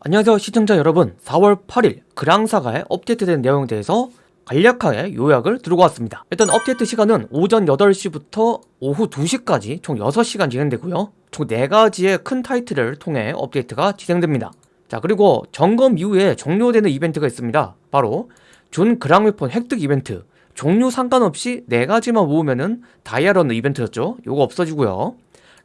안녕하세요 시청자 여러분. 4월 8일 그랑사가의 업데이트된 내용에 대해서 간략하게 요약을 들고 왔습니다. 일단 업데이트 시간은 오전 8시부터 오후 2시까지 총 6시간 진행되고요. 총 4가지의 큰 타이틀을 통해 업데이트가 진행됩니다. 자 그리고 점검 이후에 종료되는 이벤트가 있습니다. 바로 준 그랑웨폰 획득 이벤트. 종류 상관없이 4가지만 모으면 은 다이아러는 이벤트였죠. 요거 없어지고요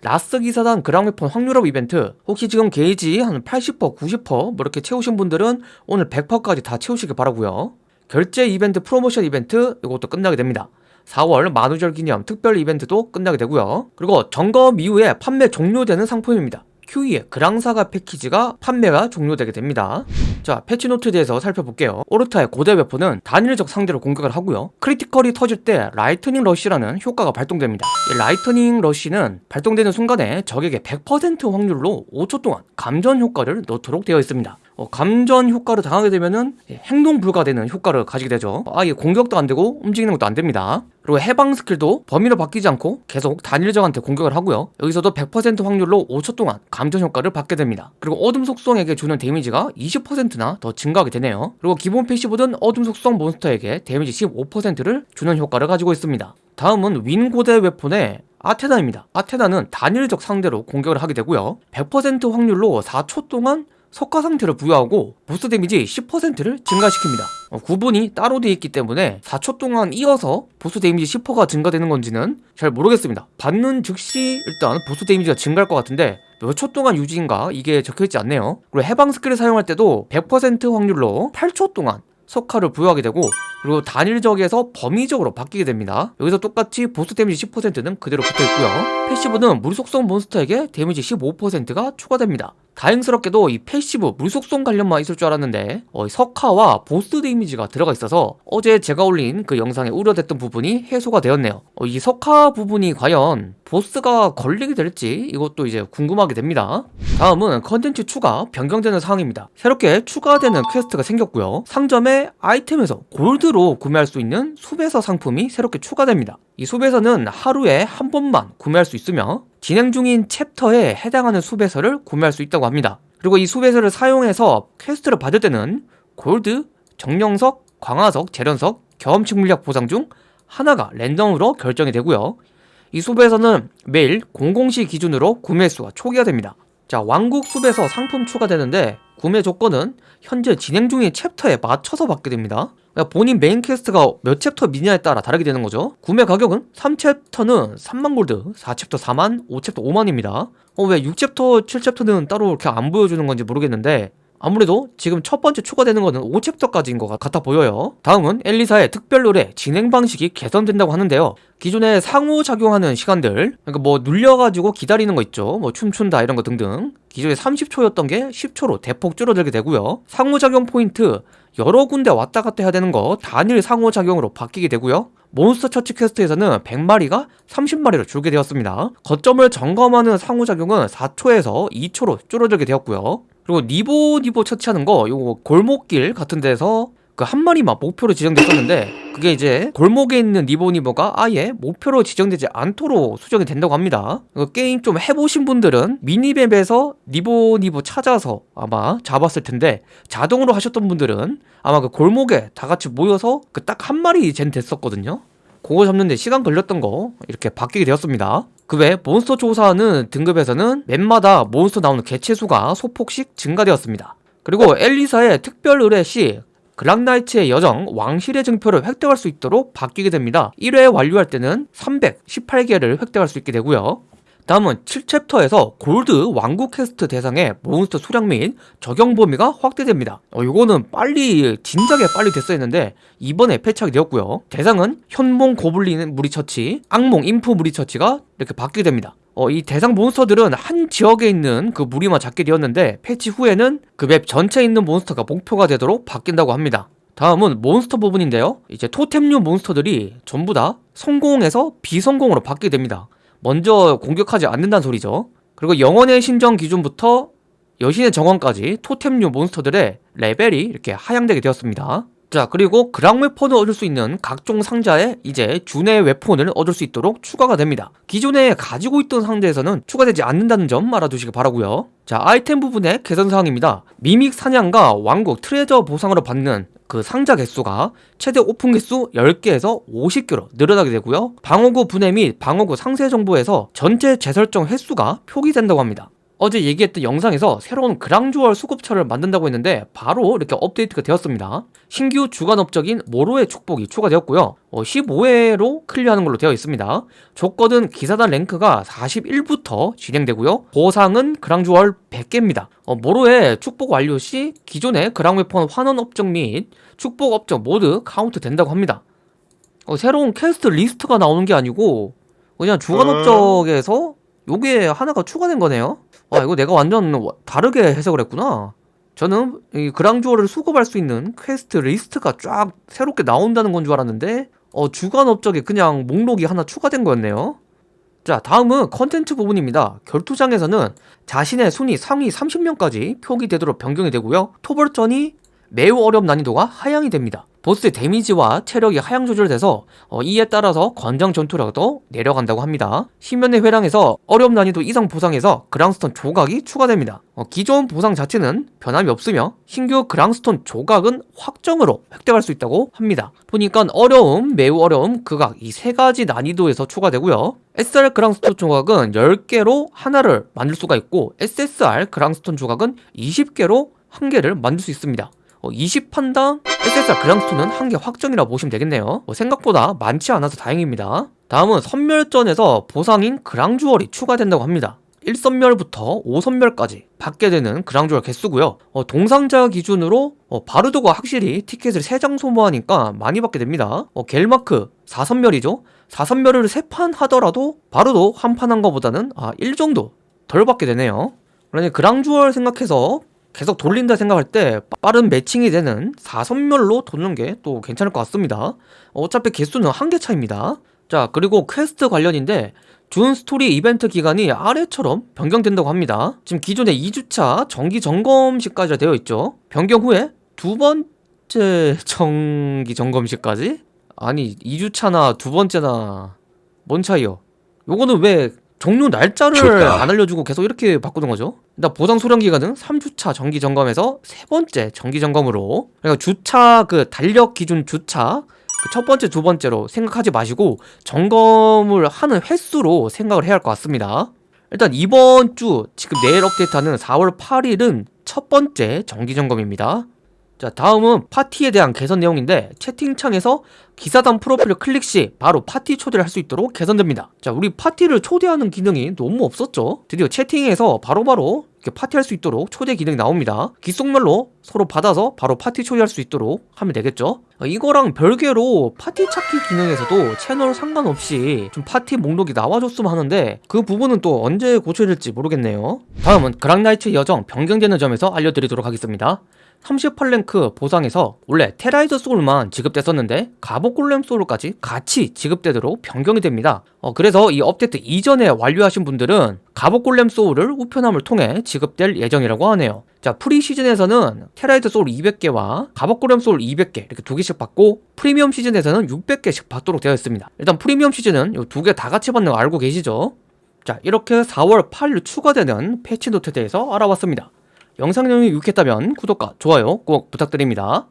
라스 기사단 그랑웨폰 확률업 이벤트. 혹시 지금 게이지 한 80%, 90%뭐 이렇게 채우신 분들은 오늘 100%까지 다 채우시길 바라고요. 결제 이벤트 프로모션 이벤트 이것도 끝나게 됩니다. 4월 만우절 기념 특별 이벤트도 끝나게 되고요. 그리고 점검 이후에 판매 종료되는 상품입니다. QE의 그랑사가 패키지가 판매가 종료되게 됩니다 자 패치노트에 대해서 살펴볼게요. 오르타의 고대 weapon은 단일적 상대로 공격을 하고요. critical이 터질 때 Lightning Rush라는 효과가 발동됩니다. 이 Lightning Rush는 발동되는 순간에 적에게 100% 확률로 5초 동안 감전 효과를 넣도록 되어 있습니다. 어, 감전 효과를 당하게 되면은 행동 불가되는 효과를 가지게 되죠. 아예 공격도 안 되고 움직이는 것도 안 됩니다. 그리고 해방 스킬도 범위로 바뀌지 않고 계속 단일적한테 공격을 하고요. 여기서도 100% 확률로 5초 동안 감전 효과를 받게 됩니다. 그리고 어둠 속성에게 주는 데미지가 20%나 더 증가하게 되네요. 그리고 기본 passive는 어둠 속성 몬스터에게 데미지 15%를 주는 효과를 가지고 있습니다. 다음은 윈 고대 weapon의 아테나입니다. 아테나는 단일적 상대로 공격을 하게 되고요. 100% 확률로 4초 동안 석화 상태를 부여하고 보스 데미지 10%를 증가시킵니다. 어, 구분이 따로 되어 있기 때문에 4초 동안 이어서 보스 데미지 10%가 증가되는 건지는 잘 모르겠습니다. 받는 즉시 일단 보스 데미지가 증가할 것 같은데 몇 초 동안 유지인가 이게 적혀있지 않네요. 그리고 해방 스킬을 사용할 때도 100% 확률로 8초 동안 석화를 부여하게 되고 그리고 단일적에서 범위적으로 바뀌게 됩니다. 여기서 똑같이 보스 데미지 10%는 그대로 붙어있고요. passive는 물속성 몬스터에게 데미지 15%가 추가됩니다 다행스럽게도 이 passive 물속성 관련만 있을 줄 알았는데 어, 석화와 보스 데미지가 들어가 있어서 어제 제가 올린 그 영상에 우려됐던 부분이 해소가 되었네요. 어, 이 석화 부분이 과연 보스가 걸리게 될지 이것도 이제 궁금하게 됩니다. 다음은 컨텐츠 추가 변경되는 상황입니다. 새롭게 추가되는 퀘스트가 생겼고요. 상점의 아이템에서 골드로 구매할 수 있는 수배서 상품이 새롭게 추가됩니다 이 수배서는 하루에 한 번만 구매할 수 있으며 진행 중인 챕터에 해당하는 수배서를 구매할 수 있다고 합니다. 그리고 이 수배서를 사용해서 퀘스트를 받을 때는 골드, 정령석, 강화석, 제련석, 경험치 물약 보상 중 하나가 랜덤으로 결정이 되고요. 이 수배서는 매일 00시 기준으로 구매 수가 초기화 됩니다. 자 왕국 수배서 상품 추가되는데 구매 조건은 현재 진행 중인 챕터에 맞춰서 받게 됩니다. 그러니까 본인 메인 퀘스트가 몇 챕터냐에 따라 다르게 되는 거죠. 구매 가격은 3챕터는 3만 골드 4챕터 4만 5챕터 5만입니다. 어, 왜 6챕터 7챕터는 따로 이렇게 안 보여주는 건지 모르겠는데 아무래도 지금 첫 번째 추가되는 거는 5챕터까지인 것 같아 보여요. 다음은 엘리사의 특별 의뢰 진행 방식이 개선된다고 하는데요. 기존에 상호작용하는 시간들 그러니까 뭐 눌려가지고 기다리는 거 있죠. 뭐 춤춘다 이런 거 등등. 기존에 30초였던 게 10초로 대폭 줄어들게 되고요. 상호작용 포인트 여러 군데 왔다 갔다 해야 되는 거 단일 상호작용으로 바뀌게 되고요. 몬스터 처치 퀘스트에서는 100마리가 30마리로 줄게 되었습니다. 거점을 점검하는 상호작용은 4초에서 2초로 줄어들게 되었고요 그리고 니보 니보 처치하는 거 요거 골목길 같은 데서 그 한 마리만 목표로 지정됐었는데 그게 이제 골목에 있는 니보니보가 아예 목표로 지정되지 않도록 수정이 된다고 합니다. 게임 좀 해보신 분들은 미니맵에서 니보니보 찾아서 아마 잡았을 텐데 자동으로 하셨던 분들은 아마 그 골목에 다 같이 모여서 그 딱 한 마리 젠 됐었거든요 그거 잡는데 시간 걸렸던 거 이렇게 바뀌게 되었습니다. 그 외 몬스터 조사하는 등급에서는 맵마다 몬스터 나오는 개체수가 소폭씩 증가되었습니다. 그리고 엘리사의 특별 의뢰 시 그랑나이츠의 여정 왕실의 증표를 획득할 수 있도록 바뀌게 됩니다. 1회 완료할 때는 318개를 획득할 수 있게 되고요 다음은 7챕터에서 골드 왕국 퀘스트 대상의 몬스터 수량 및 적용 범위가 확대됩니다. 어, 이거는 빨리 진작에 빨리 됐어야 했는데 이번에 패치하게 되었고요. 대상은 악몽 고블린 무리처치 악몽 임프 무리처치가 이렇게 바뀌게 됩니다. 어, 이 대상 몬스터들은 한 지역에 있는 그 무리만 잡게 되었는데 패치 후에는 그 맵 전체에 있는 몬스터가 목표가 되도록 바뀐다고 합니다. 다음은 몬스터 부분인데요. 이제 토템류 몬스터들이 전부 다 선공에서 비선공으로 바뀌게 됩니다 먼저 공격하지 않는다는 소리죠. 그리고 영원의 신전 기준부터 여신의 정원까지 토템류 몬스터들의 레벨이 이렇게 하향되게 되었습니다. 자 그리고 그랑 웨폰을 얻을 수 있는 각종 상자에 이제 준의 웨폰을 얻을 수 있도록 추가가 됩니다. 기존에 가지고 있던 상자에서는 추가되지 않는다는 점 알아두시기 바라고요. 자 아이템 부분의 개선사항입니다. 미믹 사냥과 왕국 트레저 보상으로 받는 그 상자 개수가 최대 오픈 개수 10개에서 50개로 늘어나게 되고요. 방어구 분해 및 방어구 상세 정보에서 전체 재설정 횟수가 표기된다고 합니다 어제 얘기했던 영상에서 새로운 그랑주얼 수급처를 만든다고 했는데 바로 이렇게 업데이트가 되었습니다. 신규 주간 업적인 모로의 축복이 추가되었고요. 어, 15회로 클리어하는 걸로 되어 있습니다. 조건은 기사단 랭크가 41부터 진행되고요. 보상은 그랑주얼 100개입니다. 어, 모로의 축복 완료 시 기존의 그랑웨폰 환원 업적 및 축복 업적 모두 카운트 된다고 합니다. 어, 새로운 퀘스트 리스트가 나오는 게 아니고 그냥 주간 업적에서 요게 하나가 추가된 거네요. 아 이거 내가 완전 다르게 해석을 했구나. 저는 이 그랑주얼을 수급할 수 있는 퀘스트 리스트가 쫙 새롭게 나온다는 건 줄 알았는데 어 주간 업적에 그냥 목록이 하나 추가된 거였네요. 자 다음은 컨텐츠 부분입니다. 결투장에서는 자신의 순위 상위 30명까지 표기되도록 변경이 되고요. 토벌전이 매우 어려운 난이도가 하향이 됩니다 보스의 데미지와 체력이 하향 조절돼서 어, 이에 따라서 권장 전투력도 내려간다고 합니다. 시면의 회랑에서 어려움 난이도 이상 보상에서 그랑스톤 조각이 추가됩니다. 어, 기존 보상 자체는 변함이 없으며 신규 그랑스톤 조각은 확정으로 획득할 수 있다고 합니다. 보니까 어려움, 매우 어려움, 극악 이 세 가지 난이도에서 추가되고요. SR 그랑스톤 조각은 10개로 하나를 만들 수가 있고 SSR 그랑스톤 조각은 20개로 한 개를 만들 수 있습니다. 어, 20판당 SSR 그랑스톤은 한 개 확정이라 보시면 되겠네요. 어, 생각보다 많지 않아서 다행입니다. 다음은 선멸전에서 보상인 그랑주얼이 추가된다고 합니다. 1선멸부터 5선멸까지 받게 되는 그랑주얼 개수고요. 어, 동상자 기준으로 어, 바르도가 확실히 티켓을 3장 소모하니까 많이 받게 됩니다. 어, 겔마크 4선멸이죠. 4선멸을 3판 하더라도 바르도 한 판 한 거보다는 아, 1 정도 덜 받게 되네요. 그러니 그랑주얼 생각해서 계속 돌린다 생각할 때 빠른 매칭이 되는 4선멸로 도는 게 또 괜찮을 것 같습니다 어차피 개수는 한 개 차입니다 자 그리고 퀘스트 관련인데 준 스토리 이벤트 기간이 아래처럼 변경된다고 합니다 지금 기존에 2주차 정기 점검시까지 되어 있죠 변경 후에 두 번째 정기 점검시까지? 아니 2주차나 두 번째나 뭔 차이요? 요거는 왜 종료 날짜를 좋다. 안 알려주고 계속 이렇게 바꾸는 거죠. 일단 보상 소량 기간은 3주차 정기 점검에서 세 번째 정기 점검으로 그러니까 주차 그 달력 기준 주차 그 첫 번째 두 번째로 생각하지 마시고 점검을 하는 횟수로 생각을 해야 할 것 같습니다. 일단 이번 주 지금 내일 업데이트하는 4월 8일은 첫 번째 정기 점검입니다. 자 다음은 파티에 대한 개선 내용인데 채팅창에서 기사단 프로필을 클릭 시 바로 파티 초대를 할 수 있도록 개선됩니다. 자 우리 파티를 초대하는 기능이 너무 없었죠? 드디어 채팅에서 바로바로 이렇게 파티할 수 있도록 초대 기능이 나옵니다. 귓속말로 서로 받아서 바로 파티 초대할 수 있도록 하면 되겠죠? 어, 이거랑 별개로 파티 찾기 기능에서도 채널 상관없이 좀 파티 목록이 나와줬으면 하는데 그 부분은 또 언제 고쳐질지 모르겠네요. 다음은 그랑나이츠 여정 변경되는 점에서 알려드리도록 하겠습니다 38랭크 보상에서 원래 테라이저 소울만 지급됐었는데 갑옷골렘 소울까지 같이 지급되도록 변경이 됩니다. 어, 그래서 이 업데이트 이전에 완료하신 분들은 갑옷골렘 소울을 우편함을 통해 지급될 예정이라고 하네요. 자 프리 시즌에서는 테라이저 소울 200개와 갑옷골렘 소울 200개 이렇게 두 개씩 받고 프리미엄 시즌에서는 600개씩 받도록 되어 있습니다. 일단 프리미엄 시즌은 이 두 개 다 같이 받는 거 알고 계시죠? 자 이렇게 4월 8일 추가되는 패치 노트에 대해서 알아봤습니다 영상 내용이 유익했다면 구독과 좋아요 꼭 부탁드립니다.